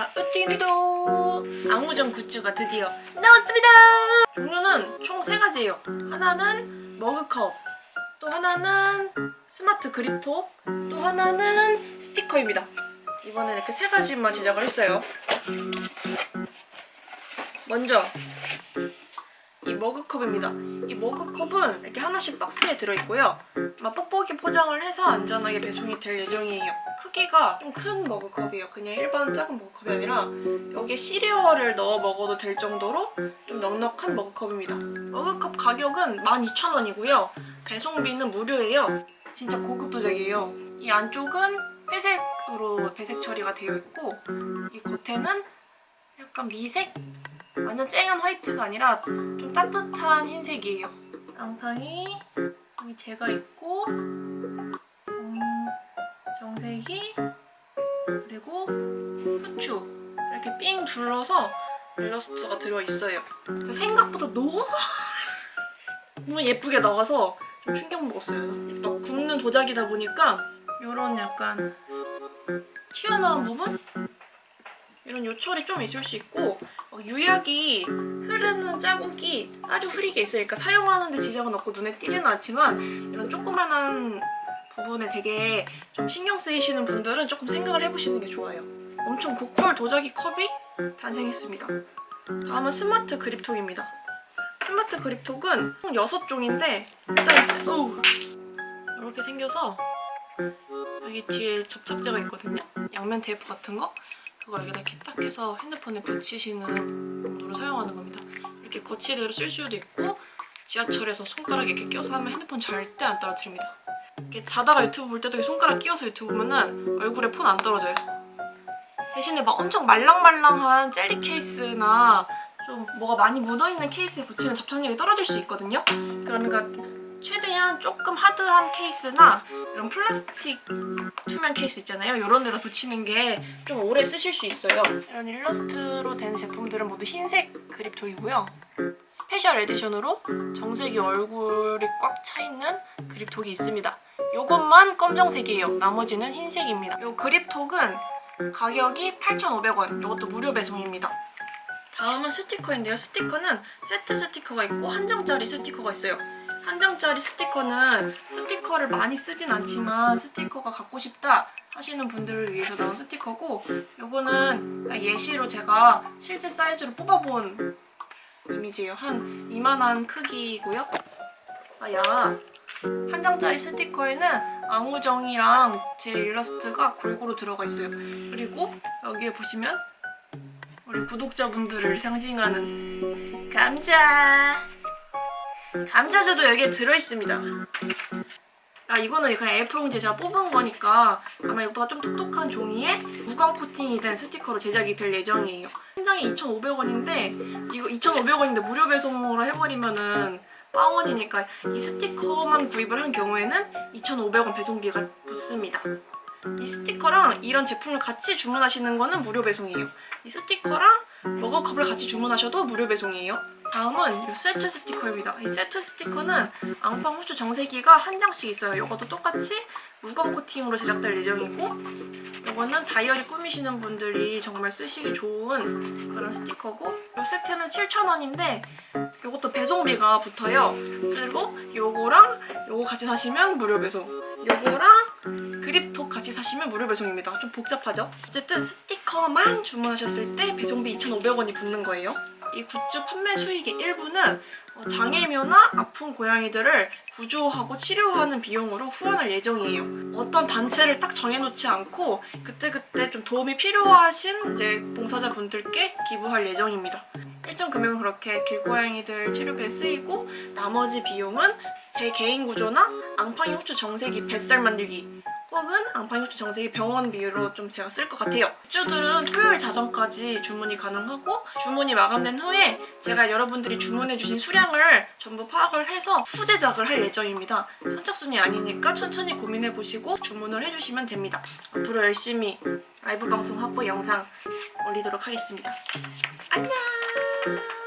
집사 으띠입니다 앙무정 굿즈가 드디어 나왔습니다. 종류는 총 세가지예요. 하나는 머그컵 또 하나는 스마트 그립톡 또 하나는 스티커입니다. 이번에 이렇게 세 가지만 제작을 했어요. 먼저 이 머그컵입니다. 이 머그컵은 이렇게 하나씩 박스에 들어있고요. 아마 뽁뽁이 포장을 해서 안전하게 배송이 될 예정이에요. 크기가 좀 큰 머그컵이에요. 그냥 일반 작은 머그컵이 아니라 여기에 시리얼을 넣어 먹어도 될 정도로 좀 넉넉한 머그컵입니다. 머그컵 가격은 12,000원이고요. 배송비는 무료예요. 진짜 고급 도자기예요. 이 안쪽은 회색으로 배색 처리가 되어 있고 이 겉에는 약간 미색? 완전 쨍한 화이트가 아니라 좀 따뜻한 흰색이에요. 앙팡이 여기 제가 있고 음, 정색이 그리고 후추 이렇게 삥 둘러서 일러스트가 들어있어요. 생각보다 너무 예쁘게 나와서 좀 충격 먹었어요. 또 굽는 도자기다 보니까 이런 약간 튀어나온 부분? 이런 요철이 좀 있을 수 있고 어, 유약이 흐르는 자국이 아주 흐리게 있으니까 사용하는데 지장은 없고 눈에 띄지는 않지만 이런 조그만한 부분에 되게 좀 신경 쓰이시는 분들은 조금 생각을 해보시는 게 좋아요. 엄청 고퀄 도자기 컵이 탄생했습니다. 다음은 스마트 그립톡입니다. 스마트 그립톡은 총 6종인데 일단 어우, 이렇게 생겨서 여기 뒤에 접착제가 있거든요. 양면 테이프 같은 거. 그거 여기다 이렇게 딱 해서 핸드폰에 붙이시는 용도로 사용하는 겁니다. 이렇게 거치대로 쓸 수도 있고 지하철에서 손가락에 이렇게 껴서 하면 핸드폰 잘때안 떨어뜨립니다. 이렇게 자다가 유튜브 볼 때도 이 손가락 끼워서 유튜브 보면은 얼굴에 폰 안 떨어져요. 대신에 막 엄청 말랑말랑한 젤리 케이스나 좀 뭐가 많이 묻어있는 케이스에 붙이면 접착력이 떨어질 수 있거든요. 그러니까 최대한 조금 하드한 케이스나 이런 플라스틱 투명 케이스 있잖아요. 이런 데다 붙이는 게 좀 오래 쓰실 수 있어요. 이런 일러스트로 된 제품들은 모두 흰색 그립톡이고요. special edition으로 정색이 얼굴이 꽉 차있는 그립톡이 있습니다. 이것만 검정색이에요. 나머지는 흰색입니다. 이 그립톡은 가격이 8,500원. 이것도 무료 배송입니다. 다음은 스티커인데요. 스티커는 세트 스티커가 있고 한 장짜리 스티커가 있어요. 한 장짜리 스티커는 스티커를 많이 쓰진 않지만 스티커가 갖고 싶다 하시는 분들을 위해서 나온 스티커고 요거는 예시로 제가 실제 사이즈로 뽑아본 이미지예요. 한 이만한 크기고요. 아야 한 장짜리 스티커에는 앙우정이랑 제 일러스트가 골고루 들어가 있어요. 그리고 여기에 보시면 우리 구독자분들을 상징하는 감자 감자주도 여기에 들어있습니다. 아 이거는 그냥 A4 용지에 제가 뽑은 거니까 아마 이것보다 좀 똑똑한 종이에 무광 코팅이 된 스티커로 제작이 될 예정이에요. 한 장에 2,500원인데 이거 2,500원인데 무료 배송으로 해버리면은 빵원이니까 이 스티커만 구입을 한 경우에는 2,500원 배송비가 붙습니다. 이 스티커랑 이런 제품을 같이 주문하시는 거는 무료 배송이에요. 이 스티커랑 머그컵을 같이 주문하셔도 무료 배송이에요. 다음은 이 세트 스티커입니다. 이 세트 스티커는 앙팡 후추 정세기가 한 장씩 있어요. 이것도 똑같이 무광 코팅으로 제작될 예정이고 이거는 다이어리 꾸미시는 분들이 정말 쓰시기 좋은 그런 스티커고 이 세트는 7,000원인데 이것도 배송비가 붙어요. 그리고 요거랑 요거 같이 사시면 무료 배송 요거랑 그립톡 같이 사시면 무료 배송입니다. 좀 복잡하죠? 어쨌든 스티커만 주문하셨을 때 배송비 2,500원이 붙는 거예요. 이 굿즈 판매 수익의 일부는 어, 장애묘나 아픈 고양이들을 구조하고 치료하는 비용으로 후원할 예정이에요. 어떤 단체를 딱 정해놓지 않고 그때그때 좀 도움이 필요하신 이제 봉사자분들께 기부할 예정입니다. 일정 금액은 그렇게 길고양이들 치료비에 쓰이고 나머지 비용은 제 개인 구조나 앙팡이 후추 정세기 뱃살 만들기 혹은 앙팡이 후추 정세기 병원비로 좀 제가 쓸 것 같아요. 굿즈들은 토요일 자정까지 주문이 가능하고 주문이 마감된 후에 제가 여러분들이 주문해주신 수량을 전부 파악을 해서 후제작을 할 예정입니다. 선착순이 아니니까 천천히 고민해보시고 주문을 해주시면 됩니다. 앞으로 열심히 라이브 방송 하고 영상 올리도록 하겠습니다. 안녕!